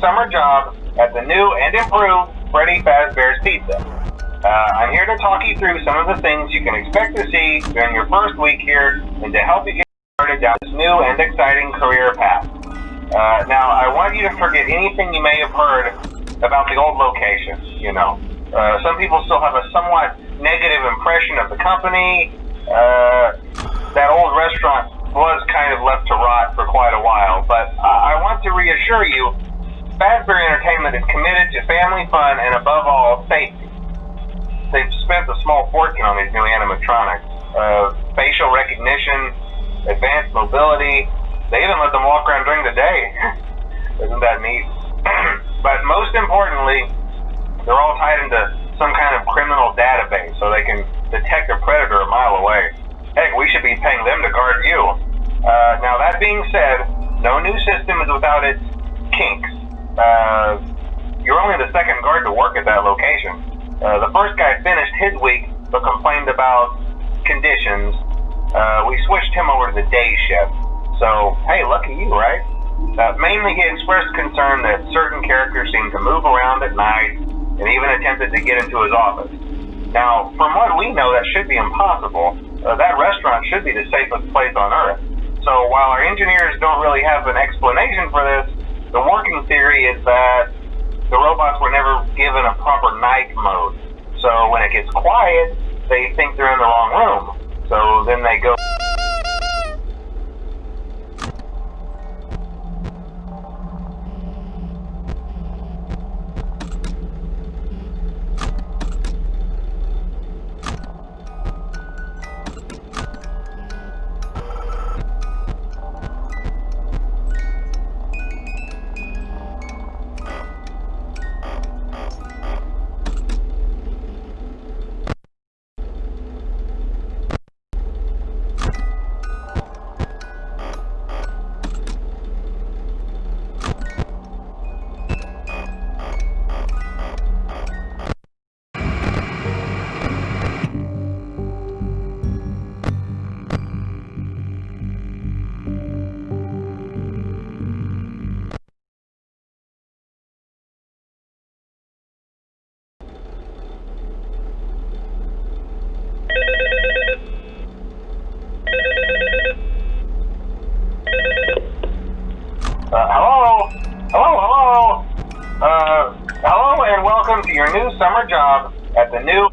summer job at the new and improved Freddy Fazbear's Pizza. Uh, I'm here to talk you through some of the things you can expect to see during your first week here and to help you get started down this new and exciting career path. Uh, now, I want you to forget anything you may have heard about the old location, you know. Uh, some people still have a somewhat negative impression of the company. Uh, that old restaurant was kind of left to rot for quite a while, but I want to reassure you, Fazbear Entertainment is committed to family fun and above all, safety. They've spent a small fortune on these new animatronics. Uh, facial recognition, advanced mobility, they even let them walk around during the day. Isn't that neat? but most importantly, they're all tied into some kind of criminal database so they can detect a predator a mile away. Heck, we should be paying them to guard you. Uh, now, that being said, no new system is without its kinks. Uh, you're only the second guard to work at that location. Uh, the first guy finished his week but complained about conditions. Uh, we switched him over to the day shift. So, hey, lucky you, right? Uh, mainly, he expressed concern that certain characters seemed to move around at night and even attempted to get into his office. Now, from what we know, that should be impossible uh, that restaurant should be the safest place on earth. So while our engineers don't really have an explanation for this, the working theory is that the robots were never given a proper night mode. So when it gets quiet, they think they're in the wrong room. So then they go summer job at the new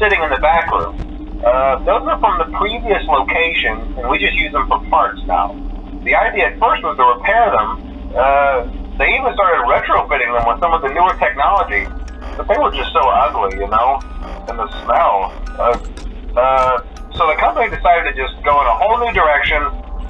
sitting in the back room. Uh, those are from the previous location, and we just use them for parts now. The idea at first was to repair them. Uh, they even started retrofitting them with some of the newer technology, but they were just so ugly, you know, and the smell. Uh, uh, so the company decided to just go in a whole new direction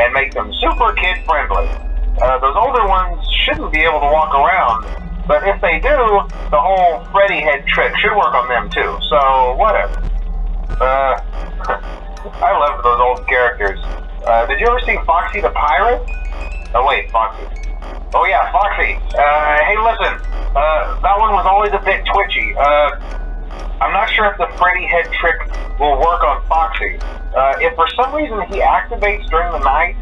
and make them super kid friendly. Uh, those older ones shouldn't be able to walk around, but if they do, the whole Freddy head trick should work on them too. So whatever. Uh, I love those old characters. Uh, did you ever see Foxy the Pirate? Oh wait, Foxy. Oh yeah, Foxy. Uh, hey listen, uh, that one was always a bit twitchy. Uh, I'm not sure if the Freddy head trick will work on Foxy. Uh, if for some reason he activates during the night,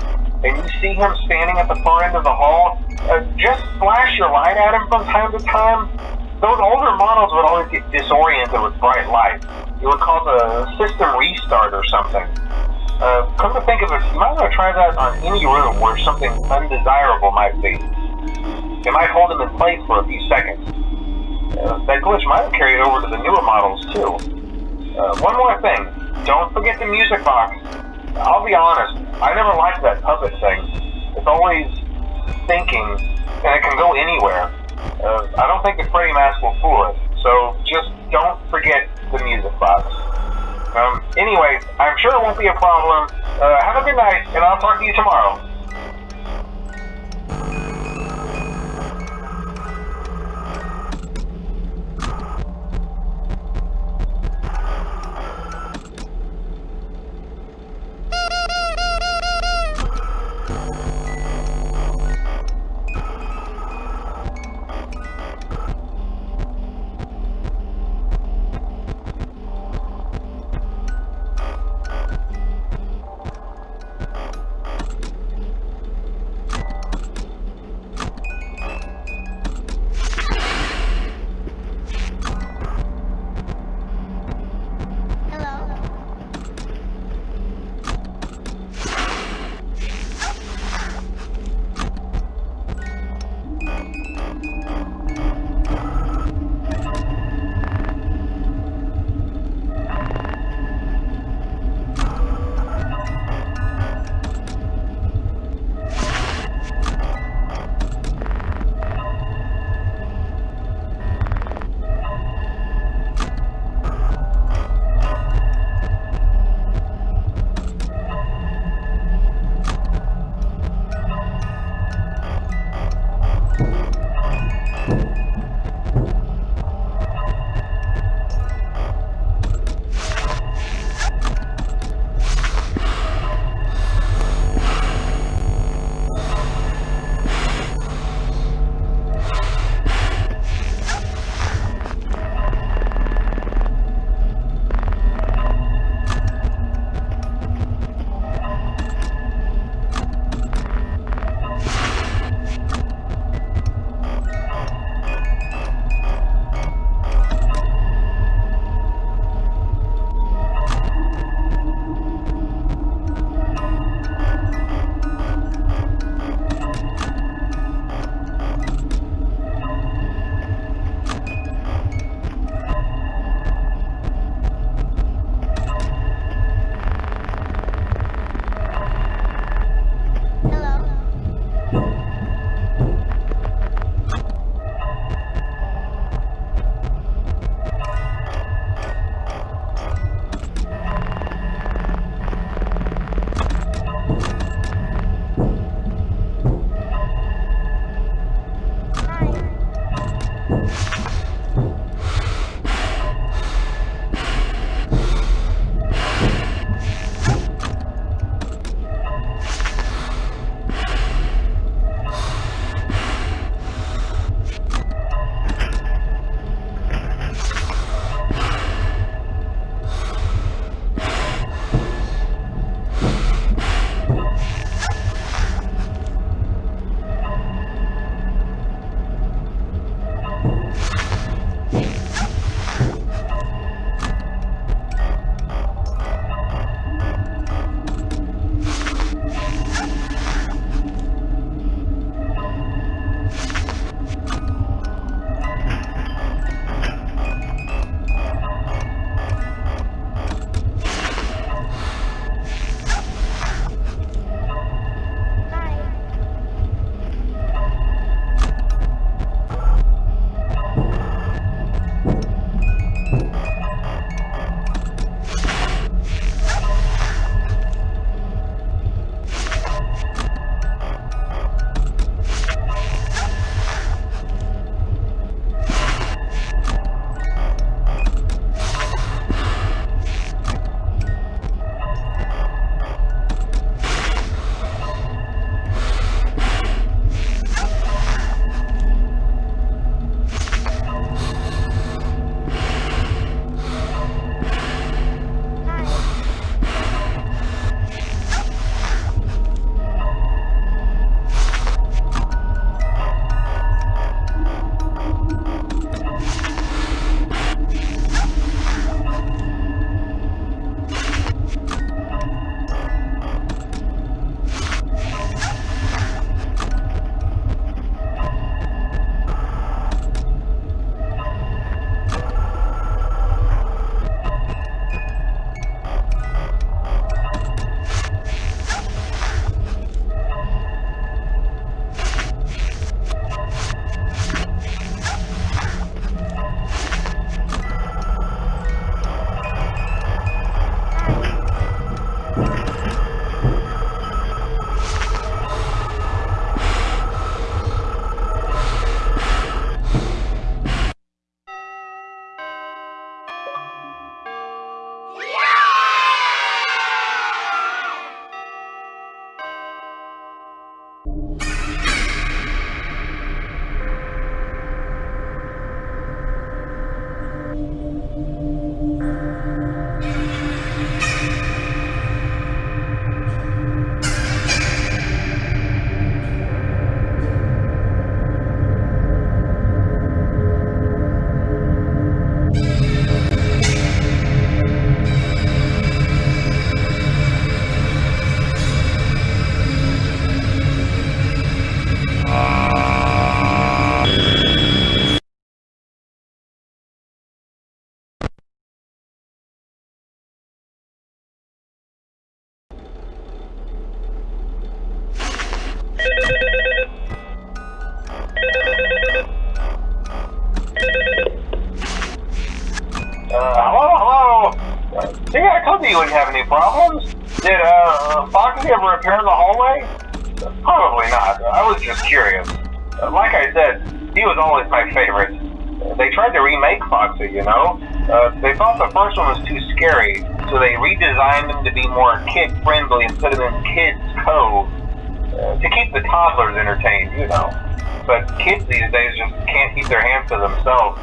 and you see him standing at the far end of the hall, uh, just flash your light at him from time to time. Those older models would always get disoriented with bright light. It would cause a system restart or something. Uh, come to think of it, you might want to try that on any room where something undesirable might be. It might hold him in place for a few seconds. Uh, that glitch might have carried over to the newer models too. Uh, one more thing, don't forget the music box. I'll be honest, I never liked that puppet thing. It's always thinking, and it can go anywhere. Uh, I don't think the Freddy mask will fool it, so just don't forget the music box. Um, anyway, I'm sure it won't be a problem. Uh, have a good night, and I'll talk to you tomorrow. Uh, hello, hello. Uh, see, I told you you wouldn't have any problems. Did uh, Foxy ever appear in the hallway? Probably not. I was just curious. Uh, like I said, he was always my favorite. Uh, they tried to remake Foxy, you know. Uh, they thought the first one was too scary, so they redesigned him to be more kid-friendly and put him in Kids Cove uh, to keep the toddlers entertained, you know. But kids these days just can't keep their hands to themselves.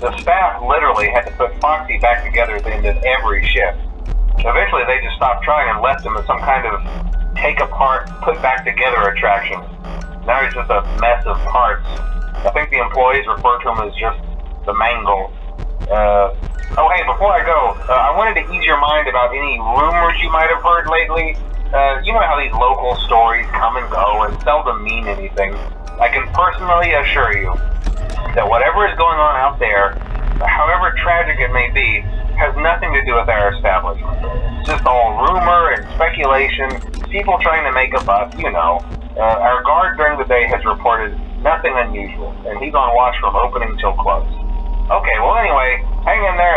The staff literally had to put Foxy back together at the end of every shift. Eventually, they just stopped trying and left him as some kind of take apart, put back together attraction. Now he's just a mess of parts. I think the employees refer to him as just the mangle. Uh, oh, hey, before I go, uh, I wanted to ease your mind about any rumors you might have heard lately. Uh, you know how these local stories come and go and seldom mean anything. I can personally assure you that whatever is going on out there, however tragic it may be, has nothing to do with our establishment. It's just all rumor and speculation, people trying to make a buck, you know. Uh, our guard during the day has reported nothing unusual, and he's on watch from opening till close. Okay, well anyway, hang in there.